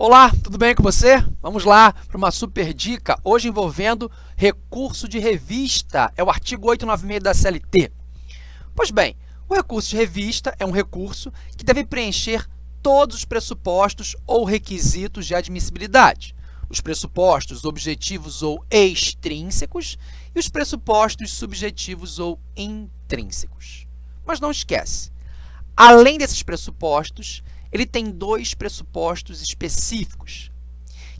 Olá, tudo bem com você? Vamos lá para uma super dica, hoje envolvendo recurso de revista, é o artigo 896 da CLT. Pois bem, o recurso de revista é um recurso que deve preencher todos os pressupostos ou requisitos de admissibilidade. Os pressupostos objetivos ou extrínsecos e os pressupostos subjetivos ou intrínsecos. Mas não esquece, além desses pressupostos, ele tem dois pressupostos específicos,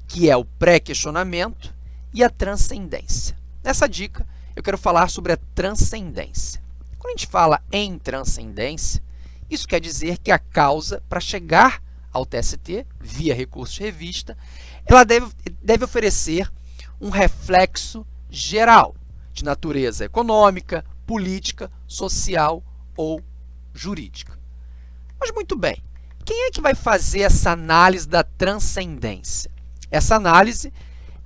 que é o pré-questionamento e a transcendência. Nessa dica, eu quero falar sobre a transcendência. Quando a gente fala em transcendência, isso quer dizer que a causa, para chegar ao TST, via recurso de revista, ela deve, deve oferecer um reflexo geral de natureza econômica, política, social ou jurídica. Mas muito bem, quem é que vai fazer essa análise da transcendência? Essa análise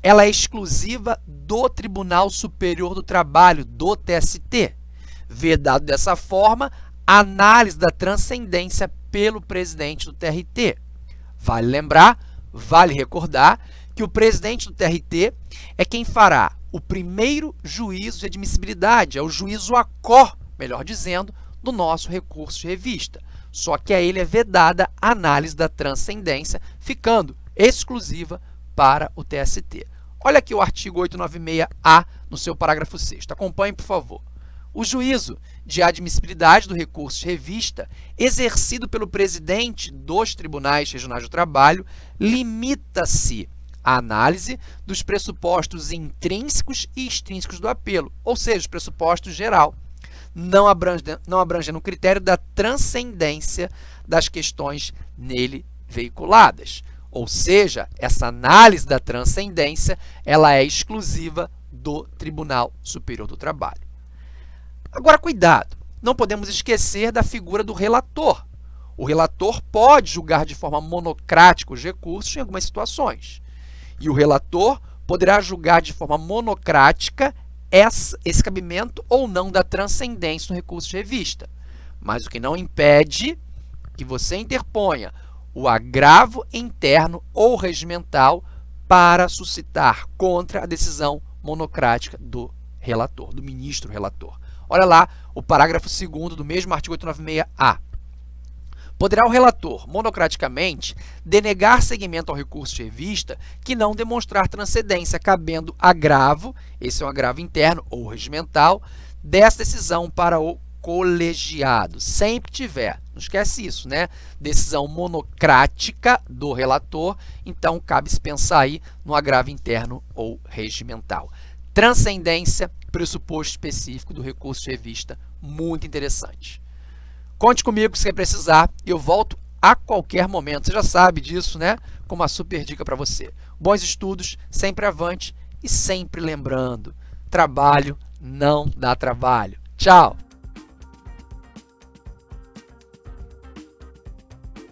ela é exclusiva do Tribunal Superior do Trabalho, do TST. Vedado dessa forma, análise da transcendência pelo presidente do TRT. Vale lembrar, vale recordar, que o presidente do TRT é quem fará o primeiro juízo de admissibilidade, é o juízo a cor, melhor dizendo, do nosso recurso de revista. Só que a ele é vedada a análise da transcendência, ficando exclusiva para o TST. Olha aqui o artigo 896-A no seu parágrafo 6 Acompanhe, por favor. O juízo de admissibilidade do recurso de revista, exercido pelo presidente dos tribunais regionais do trabalho, limita-se à análise dos pressupostos intrínsecos e extrínsecos do apelo, ou seja, os pressupostos geral, não, abrange, não abrangendo o critério da transcendência das questões nele veiculadas. Ou seja, essa análise da transcendência ela é exclusiva do Tribunal Superior do Trabalho. Agora, cuidado, não podemos esquecer da figura do relator. O relator pode julgar de forma monocrática os recursos em algumas situações. E o relator poderá julgar de forma monocrática esse cabimento ou não da transcendência no recurso de revista. Mas o que não impede que você interponha o agravo interno ou regimental para suscitar contra a decisão monocrática do relator, do ministro relator. Olha lá o parágrafo 2 do mesmo artigo 896-A. Poderá o relator, monocraticamente, denegar seguimento ao recurso de revista que não demonstrar transcendência, cabendo agravo, esse é um agravo interno ou regimental, dessa decisão para o colegiado. Sempre tiver, não esquece isso, né? Decisão monocrática do relator, então cabe-se pensar aí no agravo interno ou regimental. Transcendência, pressuposto específico do recurso de revista, muito interessante. Conte comigo se precisar eu volto a qualquer momento. Você já sabe disso, né? Com uma super dica para você. Bons estudos, sempre avante e sempre lembrando, trabalho não dá trabalho. Tchau!